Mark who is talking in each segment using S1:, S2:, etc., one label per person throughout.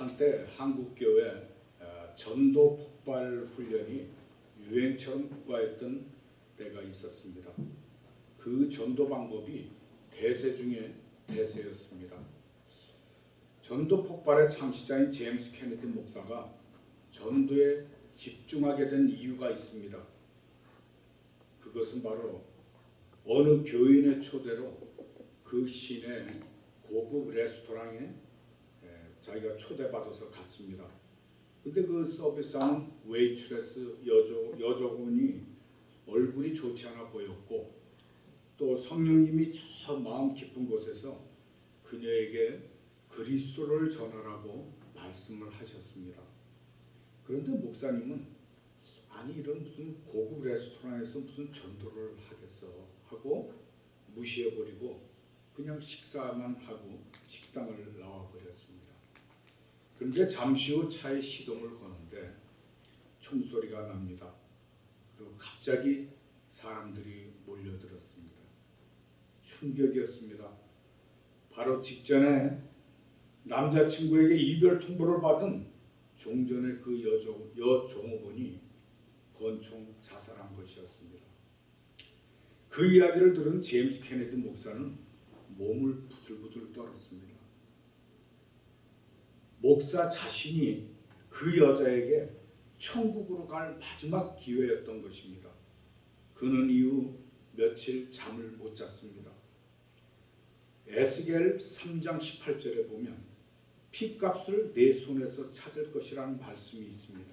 S1: 한때 한국교회 어, 전도 폭발 훈련이 유행처럼 부과했던 때가 있었습니다. 그 전도 방법이 대세 중에 대세였습니다. 전도 폭발의 창시자인 제임스 케네디 목사가 전도에 집중하게 된 이유가 있습니다. 그것은 바로 어느 교인의 초대로 그 시내 고급 레스토랑에 에, 자기가 초대받아서 갔습니다. 근데 그 서비스하는 웨이트레스 여조, 여조분이 얼굴이 좋지 않아 보였고 또 성령님이 저 마음 깊은 곳에서 그녀에게 그리스도를 전하라고 말씀을 하셨습니다. 그런데 목사님은 아니 이런 무슨 고급 레스토랑에서 무슨 전도를 하겠어 하고 무시해버리고 그냥 식사만 하고 식당을 나와버렸습니다. 그런데 잠시 후 차에 시동을 거는데 총소리가 납니다. 그리고 갑자기 사람들이 몰려들었습니다. 충격이었습니다. 바로 직전에 남자친구에게 이별 통보를 받은 종전의 그 여종, 여종업원이 권총 자살한 것이었습니다. 그 이야기를 들은 제임스 케네디 목사는 몸을 부들부들 떨었습니다. 목사 자신이 그 여자에게 천국으로 갈 마지막 기회였던 것입니다. 그는 이후 며칠 잠을 못 잤습니다. 에스겔 3장 18절에 보면 피값을 내 손에서 찾을 것이라는 말씀이 있습니다.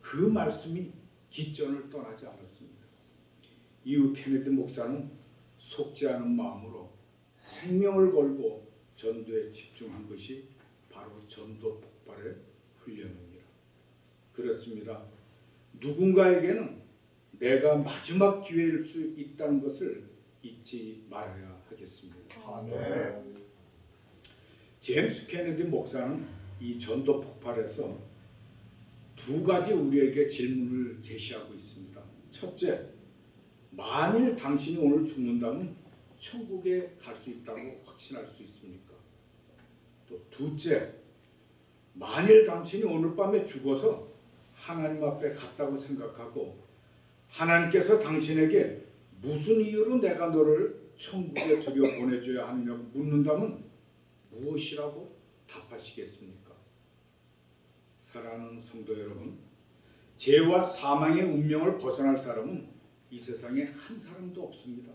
S1: 그 말씀이 기전을 떠나지 않았습니다. 이후 케네디 목사는 속지 않은 마음으로 생명을 걸고 전도에 집중한 것이 바로 전도 폭발의 훈련입니다. 그렇습니다. 누군가에게는 내가 마지막 기회일 수 있다는 것을 잊지 말아야 하겠습니다.
S2: 아멘.
S1: 제임스 케네디 목사는 이 전도 폭발에서 두 가지 우리에게 질문을 제시하고 있습니다. 첫째, 만일 당신이 오늘 죽는다면 천국에 갈 수 있다고 확신할 수 있습니까? 또 둘째, 만일 당신이 오늘 밤에 죽어서 하나님 앞에 갔다고 생각하고 하나님께서 당신에게 무슨 이유로 내가 너를 천국에 들여 보내줘야 하느냐고 묻는다면 무엇이라고 답하시겠습니까? 사랑하는 성도 여러분, 죄와 사망의 운명을 벗어날 사람은 이 세상에 한 사람도 없습니다.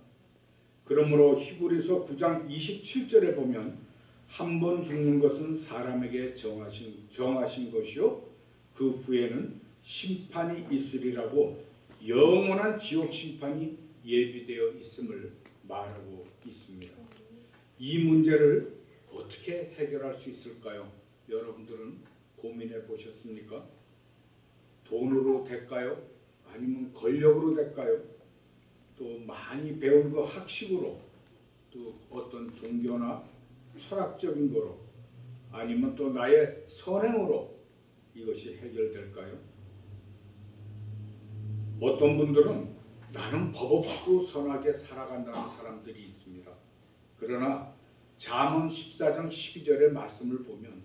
S1: 그러므로 히브리서 9장 27절에 보면 한 번 죽는 것은 사람에게 정하신 정하신 것이요 그 후에는 심판이 있으리라고 영원한 지옥 심판이 예비되어 있음을 말하고 있습니다. 이 문제를 어떻게 해결할 수 있을까요? 여러분들은 고민해 보셨습니까? 돈으로 될까요? 아니면 권력으로 될까요? 또 많이 배운 그 학식으로 또 어떤 종교나 철학적인 거로 아니면 또 나의 선행으로 이것이 해결될까요? 어떤 분들은 나는 법 없이도 선하게 살아간다는 사람들이 있습니다. 그러나 잠언 14장 12절의 말씀을 보면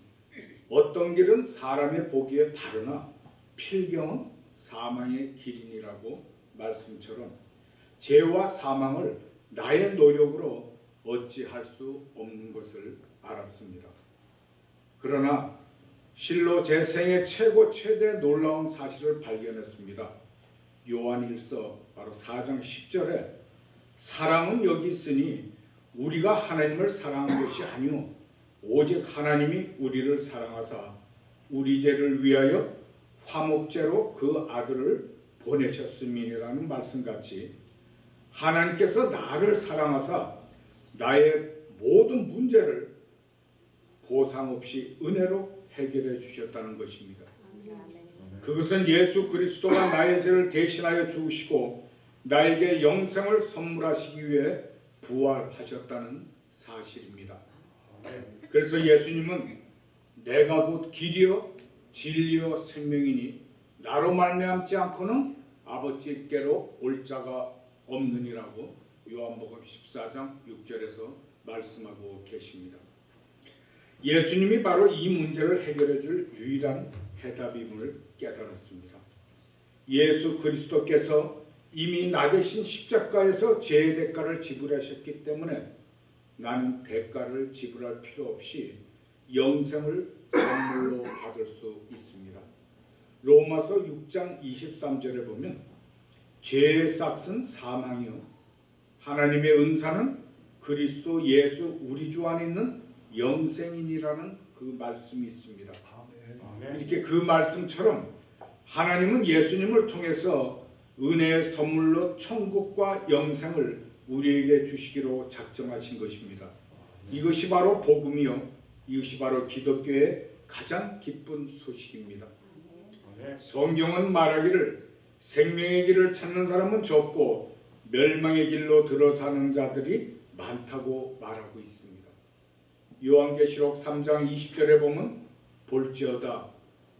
S1: 어떤 길은 사람의 보기에 바르나 필경은 사망의 길이니라고 말씀처럼 죄와 사망을 나의 노력으로 어찌할 수 없는 것을 알았습니다. 그러나 실로 제 생애 최고 최대 놀라운 사실을 발견했습니다. 요한일서 바로 4장 10절에 사랑은 여기 있으니 우리가 하나님을 사랑한 것이 아니요 오직 하나님이 우리를 사랑하사 우리 죄를 위하여 화목제로 그 아들을 보내셨음이라는 말씀같이 하나님께서 나를 사랑하사 나의 모든 문제를 보상 없이 은혜로 해결해 주셨다는 것입니다. 그것은 예수 그리스도가 나의 죄를 대신하여 죽으시고 나에게 영생을 선물하시기 위해 부활하셨다는 사실입니다. 그래서 예수님은 내가 곧 길이요 진리요 생명이니 나로 말미암지 않고는 아버지께로 올 자가 없느니라고 요한복음 14장 6절에서 말씀하고 계십니다. 예수님이 바로 이 문제를 해결해 줄 유일한 해답임을 깨달았습니다. 예수 그리스도께서 이미 나 대신 십자가에서 죄의 대가를 지불하셨기 때문에 나는 대가를 지불할 필요 없이 영생을 선물로 받을 수 있습니다. 로마서 6장 23절에 보면 죄의 싹은 사망이요 하나님의 은사는 그리스도 예수 우리 주 안에 있는 영생이니라는 그 말씀이 있습니다. 이렇게 그 말씀처럼 하나님은 예수님을 통해서 은혜의 선물로 천국과 영생을 우리에게 주시기로 작정하신 것입니다. 이것이 바로 복음이요. 이것이 바로 기독교의 가장 기쁜 소식입니다. 성경은 말하기를 생명의 길을 찾는 사람은 적고 멸망의 길로 들어사는 자들이 많다고 말하고 있습니다. 요한계시록 3장 20절에 보면 볼지어다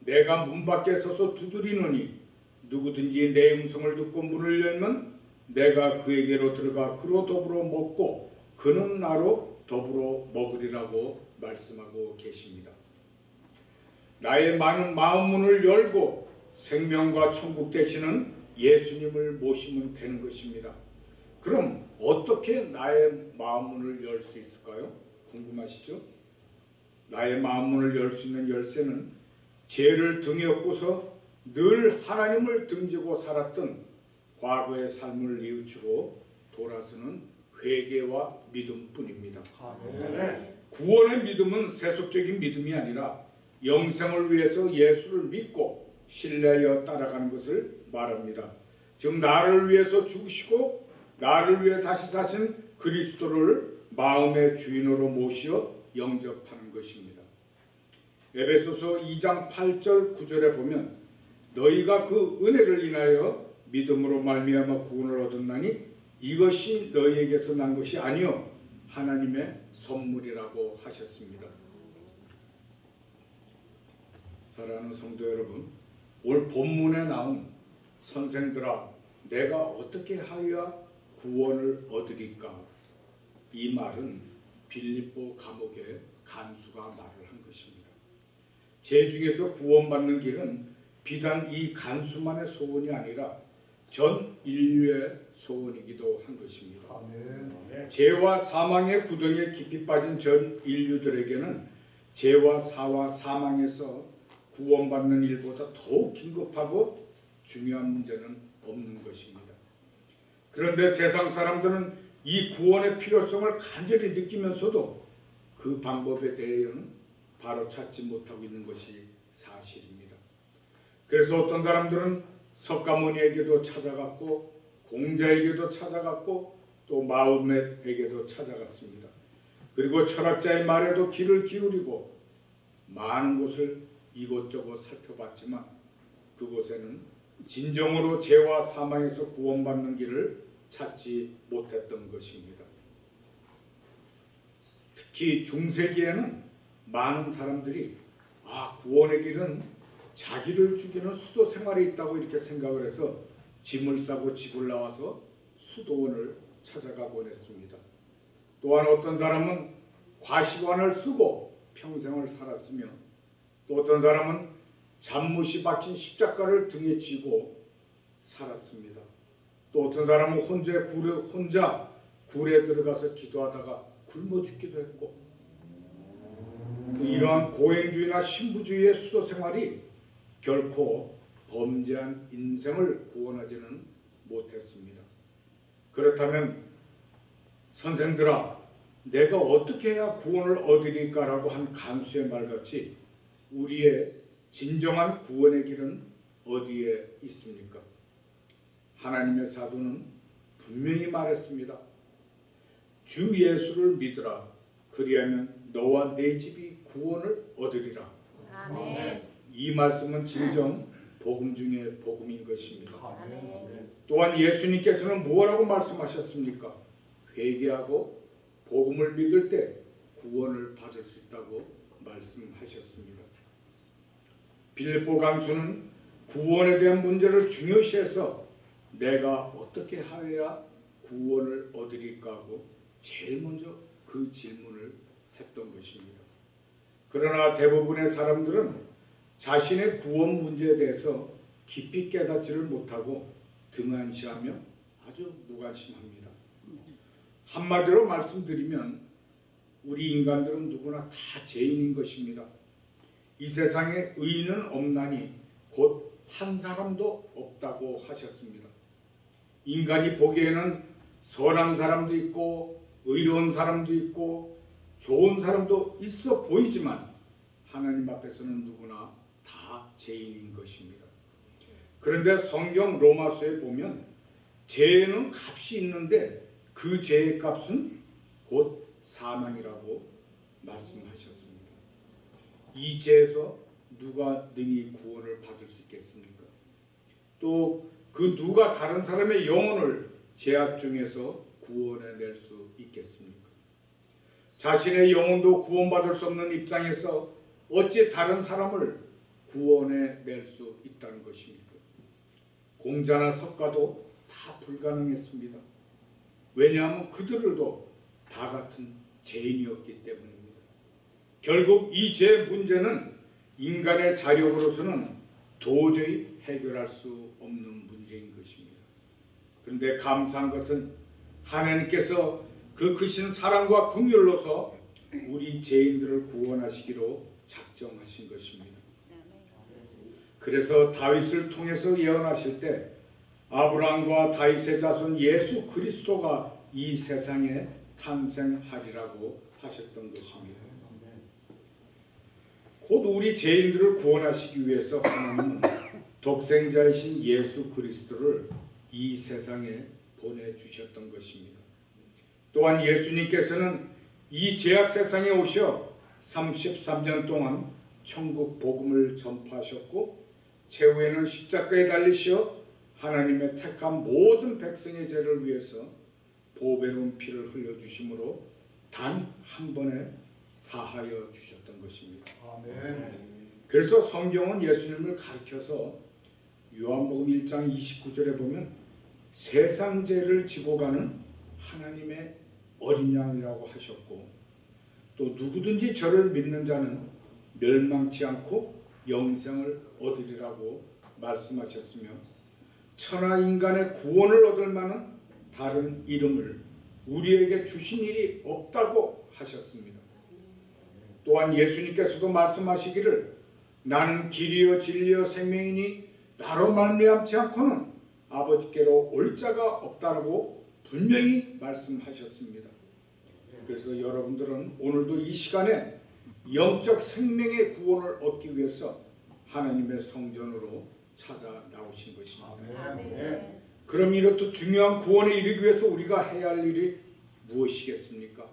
S1: 내가 문 밖에 서서 두드리노니 누구든지 내 음성을 듣고 문을 열면 내가 그에게로 들어가 그로 더불어 먹고 그는 나로 더불어 먹으리라고 말씀하고 계십니다. 나의 많은 마음 문을 열고 생명과 천국 되시는 예수님을 모시면 되는 것입니다. 그럼 어떻게 나의 마음 문을 열 수 있을까요? 궁금하시죠? 나의 마음 문을 열 수 있는 열쇠는 죄를 등에 업고서 늘 하나님을 등지고 살았던 과거의 삶을 뉘우치고 돌아서는 회개와 믿음뿐입니다. 구원의 믿음은 세속적인 믿음이 아니라 영생을 위해서 예수를 믿고 신뢰하여 따라가는 것을 말합니다. 즉 나를 위해서 죽으시고 나를 위해 다시 사신 그리스도를 마음의 주인으로 모시어 영접하는 것입니다. 에베소서 2장 8절 9절에 보면 너희가 그 은혜를 인하여 믿음으로 말미암아 구원을 얻었나니 이것이 너희에게서 난 것이 아니요 하나님의 선물이라고 하셨습니다. 사랑하는 성도 여러분, 올 본문에 나온 선생들아 내가 어떻게 하여야 구원을 얻으리까? 이 말은 빌립보 감옥의 간수가 말을 한 것입니다. 제 중에서 구원받는 길은 비단 이 간수만의 소원이 아니라 전 인류의 소원이기도 한 것입니다. 죄와 사망의 구덩이에 깊이 빠진 전 인류들에게는 죄와 사와 사망에서 구원받는 일보다 더욱 긴급하고 중요한 문제는 없는 것입니다. 그런데 세상 사람들은 이 구원의 필요성을 간절히 느끼면서도 그 방법에 대해서는 바로 찾지 못하고 있는 것이 사실입니다. 그래서 어떤 사람들은 석가모니에게도 찾아갔고 공자에게도 찾아갔고 또 마음에게도 찾아갔습니다. 그리고 철학자의 말에도 귀를 기울이고 많은 곳을 이곳저곳 살펴봤지만 그곳에는 진정으로 죄와 사망에서 구원받는 길을 찾지 못했던 것입니다. 특히 중세기에는 많은 사람들이 아 구원의 길은 자기를 죽이는 수도 생활에 있다고 이렇게 생각을 해서 짐을 싸고 집을 나와서 수도원을 찾아가곤 했습니다. 또한 어떤 사람은 과시관을 쓰고 평생을 살았으며 또 어떤 사람은 잠못이 박힌 십자가를 등에 지고 살았습니다. 또 어떤 사람은 혼자 굴에, 혼자 굴에 들어가서 기도하다가 굶어 죽기도 했고 또 이러한 고행주의나 신부주의의 수도 생활이 결코 범죄한 인생을 구원하지는 못했습니다. 그렇다면 선생들아 내가 어떻게 해야 구원을 얻으리까라고 한 간수의 말같이 우리의 진정한 구원의 길은 어디에 있습니까? 하나님의 사도는 분명히 말했습니다. 주 예수를 믿으라. 그리하면 너와 내 집이 구원을 얻으리라.
S2: 아멘.
S1: 이 말씀은 진정 복음 중에 복음인 것입니다.
S2: 아멘.
S1: 또한 예수님께서는 무엇라고 말씀하셨습니까? 회개하고 복음을 믿을 때 구원을 받을 수 있다고 말씀하셨습니다. 빌립보 강수는 구원에 대한 문제를 중요시해서 내가 어떻게 하여야 구원을 얻으리까 하고 제일 먼저 그 질문을 했던 것입니다. 그러나 대부분의 사람들은 자신의 구원 문제에 대해서 깊이 깨닫지를 못하고 등한시하며 아주 무관심합니다. 한마디로 말씀드리면 우리 인간들은 누구나 다 죄인인 것입니다. 이 세상에 의인은 없나니 곧 한 사람도 없다고 하셨습니다. 인간이 보기에는 선한 사람도 있고 의로운 사람도 있고 좋은 사람도 있어 보이지만 하나님 앞에서는 누구나 다 죄인인 것입니다. 그런데 성경 로마서에 보면 죄는 값이 있는데 그 죄의 값은 곧 사망이라고 말씀하셨습니다. 이 죄에서 누가 능히 구원을 받을 수 있겠습니까? 또 그 누가 다른 사람의 영혼을 죄악 중에서 구원해낼 수 있겠습니까? 자신의 영혼도 구원받을 수 없는 입장에서 어찌 다른 사람을 구원해낼 수 있다는 것입니까? 공자나 석가도 다 불가능했습니다. 왜냐하면 그들도 다 같은 죄인이었기 때문입니다. 결국 이 죄 문제는 인간의 자력으로서는 도저히 해결할 수 없는 문제 인 것입니다. 그런데 감사한 것은 하나님께서 그 크신 사랑과 긍휼로서 우리 죄인들을 구원하시기로 작정하신 것입니다. 그래서 다윗을 통해서 예언하실 때 아브라함과 다윗의 자손 예수 그리스도가 이 세상에 탄생하리라고 하셨던 것입니다. 곧 우리 죄인들을 구원하시기 위해서 하나님은 독생자이신 예수 그리스도를 이 세상에 보내주셨던 것입니다. 또한 예수님께서는 이 죄악 세상에 오셔 33년 동안 천국 복음을 전파하셨고 최후에는 십자가에 달리시어 하나님의 택한 모든 백성의 죄를 위해서 보배로운 피를 흘려주심으로 단 한 번에 사하여 주셨던 것입니다. 그래서 성경은 예수님을 가르쳐서 요한복음 1장 29절에 보면 세상 죄를 지고 가는 하나님의 어린 양이라고 하셨고 또 누구든지 저를 믿는 자는 멸망치 않고 영생을 얻으리라고 말씀하셨으며 천하 인간의 구원을 얻을 만한 다른 이름을 우리에게 주신 일이 없다고 하셨습니다. 또한 예수님께서도 말씀하시기를 나는 길이요 진리요 생명이니 나로 말미암지 않고는 아버지께로 올 자가 없다라고 분명히 말씀하셨습니다. 그래서 여러분들은 오늘도 이 시간에 영적 생명의 구원을 얻기 위해서 하나님의 성전으로 찾아 나오신 것입니다.
S2: 아멘.
S1: 그럼 이렇듯 중요한 구원에 이르기 위해서 우리가 해야 할 일이 무엇이겠습니까?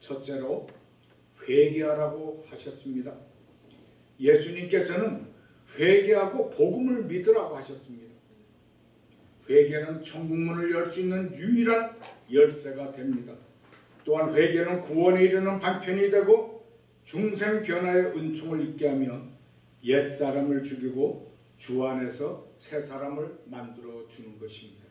S1: 첫째로 회개하라고 하셨습니다. 예수님께서는 회개하고 복음을 믿으라고 하셨습니다. 회개는 천국문을 열 수 있는 유일한 열쇠가 됩니다. 또한 회개는 구원에 이르는 방편이 되고 중생 변화의 은총을 있게 하며 옛 사람을 죽이고 주 안에서 새 사람을 만들어 주는 것입니다.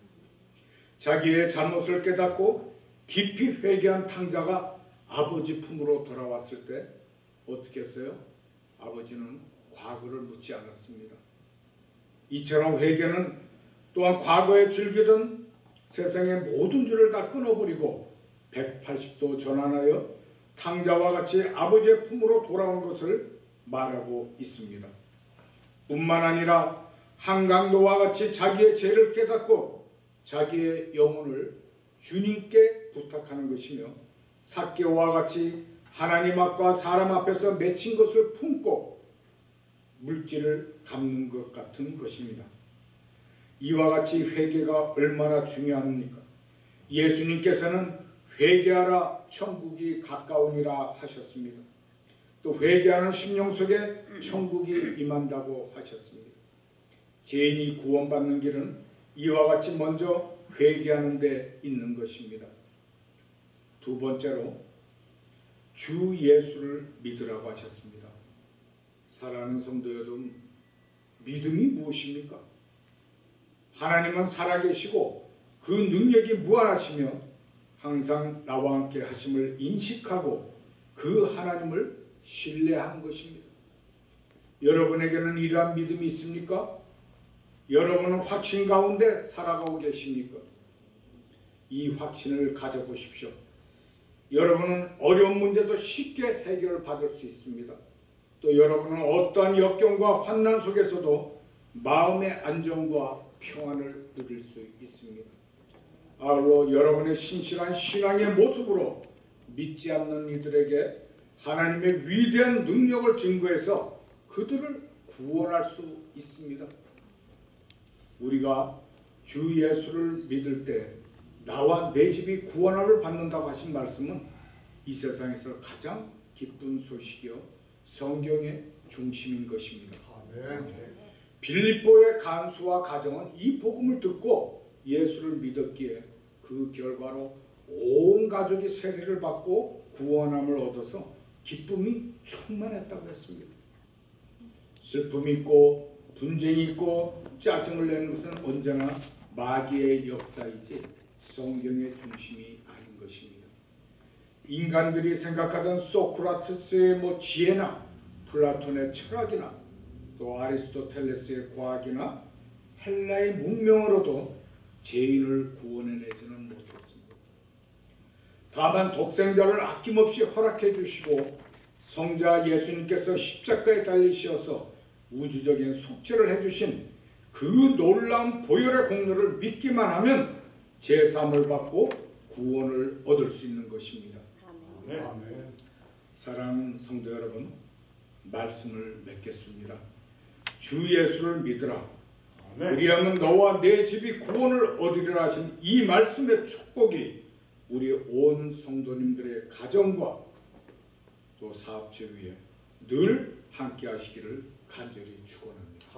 S1: 자기의 잘못을 깨닫고 깊이 회개한 탕자가 아버지 품으로 돌아왔을 때 어떻게 했어요? 아버지는 과거를 묻지 않았습니다. 이처럼 회개는 또한 과거에 즐기던 세상의 모든 죄를 다 끊어버리고 180도 전환하여 탕자와 같이 아버지의 품으로 돌아온 것을 말하고 있습니다. 뿐만 아니라 한강도와 같이 자기의 죄를 깨닫고 자기의 영혼을 주님께 부탁하는 것이며 사개와 같이 하나님 앞과 사람 앞에서 맺힌 것을 품고 물질을 갚는 것 같은 것입니다. 이와 같이 회개가 얼마나 중요합니까? 예수님께서는 회개하라 천국이 가까우니라 하셨습니다. 또 회개하는 심령 속에 천국이 임한다고 하셨습니다. 죄인이 구원받는 길은 이와 같이 먼저 회개하는 데 있는 것입니다. 두 번째로 주 예수를 믿으라고 하셨습니다. 사랑하는 성도 여러분, 믿음이 무엇입니까? 하나님은 살아계시고 그 능력이 무한하시며 항상 나와 함께 하심을 인식하고 그 하나님을 신뢰하는 것입니다. 여러분에게는 이러한 믿음이 있습니까? 여러분은 확신 가운데 살아가고 계십니까? 이 확신을 가져보십시오. 여러분은 어려운 문제도 쉽게 해결받을 수 있습니다. 또 여러분은 어떠한 역경과 환난 속에서도 마음의 안정과 평안을 누릴 수 있습니다. 아울러 여러분의 신실한 신앙의 모습으로 믿지 않는 이들에게 하나님의 위대한 능력을 증거해서 그들을 구원할 수 있습니다. 우리가 주 예수를 믿을 때 나와 내 집이 구원함을 받는다고 하신 말씀은 이 세상에서 가장 기쁜 소식이요 성경의 중심인 것입니다. 빌립보의 간수와 가정은 이 복음을 듣고 예수를 믿었기에 그 결과로 온 가족이 세례를 받고 구원함을 얻어서 기쁨이 충만했다고 했습니다. 슬픔이 있고 분쟁이 있고 짜증을 내는 것은 언제나 마귀의 역사이지 성경의 중심이 아닌 것입니다. 인간들이 생각하던 소크라테스의 뭐 지혜나 플라톤의 철학이나 또 아리스토텔레스의 과학이나 헬라의 문명으로도 죄인을 구원해내지는 못했습니다. 다만 독생자를 아낌없이 허락해 주시고 성자 예수님께서 십자가에 달리셔서 우주적인 속죄를 해주신 그 놀라운 보혈의 공로를 믿기만 하면 제사함을 받고 구원을 얻을 수 있는 것입니다.
S2: 아멘.
S1: 사랑하는 성도 여러분, 말씀을 맺겠습니다. 주 예수를 믿으라. 그리하면 너와 내 집이 구원을 얻으리라 하신 이 말씀의 축복이 우리 온 성도님들의 가정과 또 사업체 위에 늘 함께 하시기를 간절히 축원합니다.